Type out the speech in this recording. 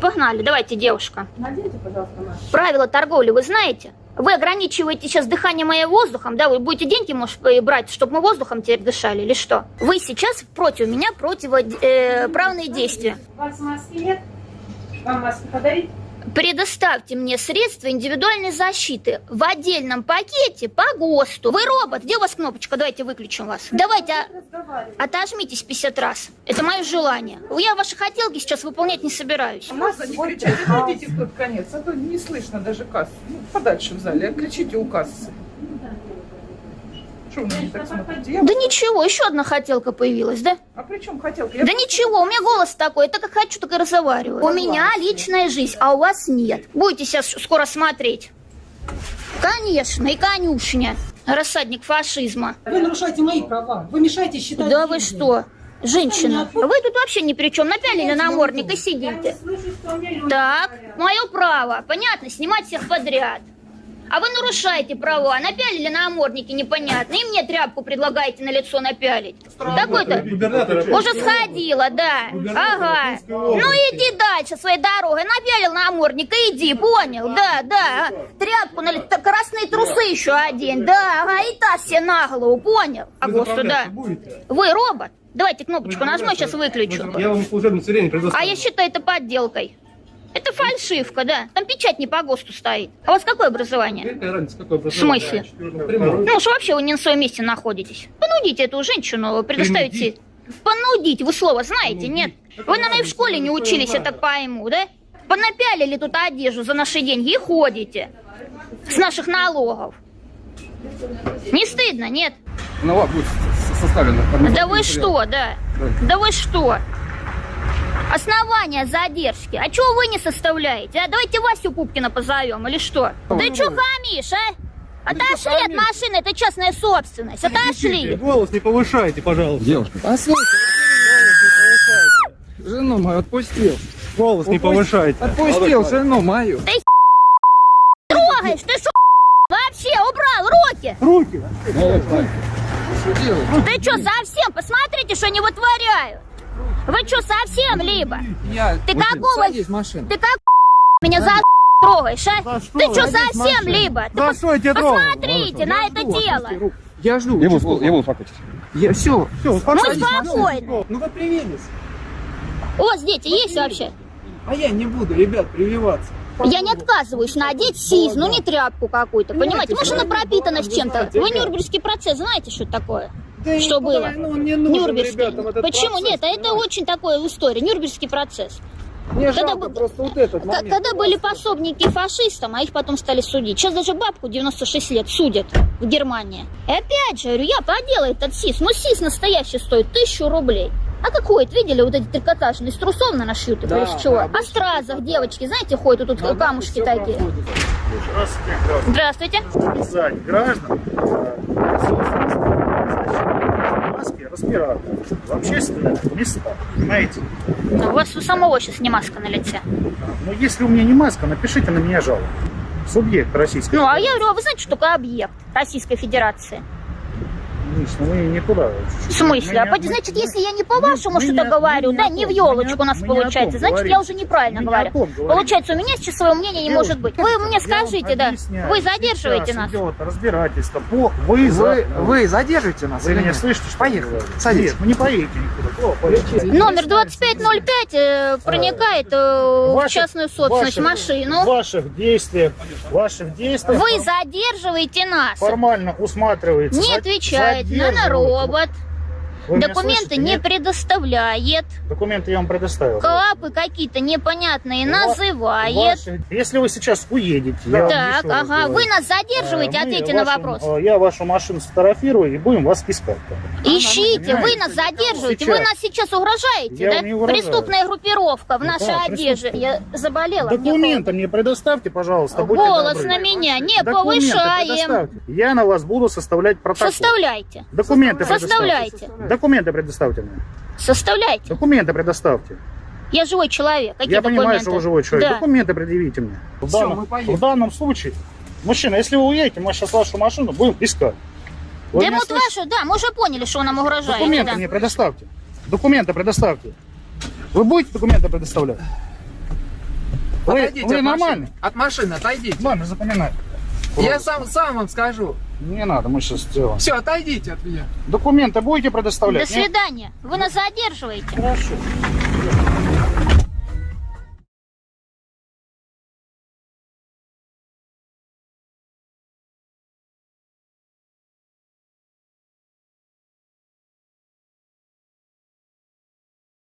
Погнали, давайте, девушка. Наденьте, пожалуйста, маску. Правила торговли вы знаете? Вы ограничиваете сейчас дыхание мое воздухом, да? Вы будете деньги, может, э, брать, чтобы мы воздухом теперь дышали, или что? Вы сейчас против меня противоправные действия. У вас маски нет? Вам маску подарить? Предоставьте мне средства индивидуальной защиты в отдельном пакете по ГОСТу. Вы робот, где у вас кнопочка? Давайте выключим вас. Давайте а- отожмитесь 50 раз. Это мое желание. Я ваши хотелки сейчас выполнять не собираюсь. Маска не вот кричите, а, отойдите в тот конец, а то не слышно даже кассу. Ну, подальше в зале, а кричите у кассы. Что вы на меня так смотрите? Я- Да ничего, еще одна хотелка появилась, да? А при чем хотелка? Да ничего, у меня голос такой, так как хочу, так и разговариваю. У меня личная жизнь, а у вас нет. Будете сейчас скоро смотреть. Конечно, и конюшня. Рассадник фашизма. Вы нарушаете мои права. Вы мешаете считать. Да вы деньги. что? Женщина, вы тут вообще ни при чем. Напялили намордник и сидите. слышу, Так, мое право. Понятно, снимать всех подряд. А вы нарушаете права, напялили намордники непонятно, и мне тряпку предлагаете на лицо напялить. Такой-то уже сходила, да. Ага. Ну иди дальше своей дорогой. Напялил намордник и иди, понял? Да, да. Тряпку на лицо. Красные трусы еще одень. Да, ага. И та все на голову, понял? А да. Вы робот? Давайте кнопочку нажму, сейчас выключу. Я вам служебное удостоверение А предоставлю. я считаю это подделкой. Это фальшивка, да. Там печать не по ГОСТу стоит. А у вас какое образование? Какая разница, какое В смысле? Ну уж вообще вы не на своем месте находитесь. Понудите эту женщину, предоставить... Принудить? Понудить, вы слово знаете, нет? Вы, наверное, и в школе не учились, я так пойму, да? Понапялили тут одежду за наши деньги и ходите. С наших налогов. Не стыдно, нет? Ну, ладно, будет с- составлено. Да вы что, да? Да вы что? Основания задержки. А чего вы не составляете? А давайте Васю Пупкина позовем, или что? Ты что хамишь, а? Отошли от машины, это частная собственность. Отошли. Голос не повышайте, пожалуйста. Девушка, послушай, жену мою отпустил. Голос не повышайте. Отпустил жену мою. Трогаешь, ты что, вообще убрал руки? Руки. Ты что, совсем? Посмотрите, что они вытворяют. Вы что, совсем либо? Я... Ты какого- Садись. Ты как меня за трогаешь, а? За что? Ты что, совсем либо? Ты За что я тебя? Посмотрите на это дело. Я жду. Я участкового. буду, я буду успокойтесь. Я все. Все, Ну, успокойтесь. спокойно. Ну вы привились. У вас дети есть вообще? А я не буду, ребят, прививаться. Я не отказываюсь надеть сиз, ну не тряпку какую-то, понимаете? Может, она пропитана с чем-то. Вы Нюрнбергский процесс знаете, что такое? Да Что было? ну, не нужен Нюрнбергский. ребятам этот Почему процесс, нет? А это очень такое история. Нюрнбергский процесс. Мне Когда жалко бы- просто вот этот момент. Когда были пособники фашистам, а их потом стали судить. Сейчас даже бабку 96 лет судят в Германии. И опять же, говорю, я поделаю этот СИС. Ну, СИС настоящий стоит тысячу рублей. А какой? это, Видели, вот эти трикотажные, из трусов на нашьют, Да, или из чего? да, А стразах девочки, знаете, ходят, тут тут камушки такие. проходит. Здравствуйте. обязать граждан в общественных местах, понимаете? Ну, у вас у самого сейчас не маска на лице. Но если у меня не маска, напишите на меня жалобу. Субъект российской Ну, а я говорю, а вы знаете, что такое объект Российской Федерации? Конечно, мы не туда. В смысле? А Мы поди- не- значит, мы- если я не по-вашему мы что-то говорю, мы да, не в елочку мы у нас мы получается, значит, говорим. я уже неправильно Мы говорю. Получается, у меня сейчас своего мнения не может быть. Вы мне скажите, да, вы задерживаете нас. идет разбирательство по. Вы, вы задержите нас Вы меня слышите, Поехали. Садитесь. Нет, вы не никуда. Поедете. Номер 2505 э, проникает э, в Ваших- частную собственность, ваших- машину. Ваших действиях, ваших действиях Вы задерживаете нас. формально усматривается. Не отвечает на задерживаете. робот. Вы Документы не Нет? предоставляет. Документы я вам предоставил. Клапы какие-то непонятные ва- называет. Ваши- Если вы сейчас уедете, я вам Так, раз ага, вы нас задерживаете, э, мы ответьте на вашу- вопрос. э, Я вашу машину сфотографирую и будем вас искать. Ищите, вы нас задерживаете, Сейчас. вы нас сейчас угрожаете, Я да? угрожаю. Преступная группировка в Ну нашей как, одежде. Я заболела. мне Документы мне предоставьте, пожалуйста. Голос на меня не повышаем. Я на вас буду составлять протокол. Составляйте. Документы Составляйте. предоставьте. Документы предоставьте мне. Составляйте. Документы предоставьте. Я живой человек. Какие Я документы? понимаю, что вы живой человек. Да. Документы предъявите мне. В, Всё, данном, в данном случае, мужчина, если вы уедете, мы сейчас вашу машину будем искать. Вы Да вот вашу, да, мы уже поняли, что нам угрожает. Документы да. мне предоставьте. Документы предоставьте. Вы будете документы предоставлять? Отойдите вы от нормальный? машины. От машины отойдите. Ладно, запоминай. Я сам, сам вам скажу. Не надо, мы сейчас сделаем. Все, отойдите от меня. Документы будете До предоставлять? нет? свидания. Вы нас задерживаете. Хорошо.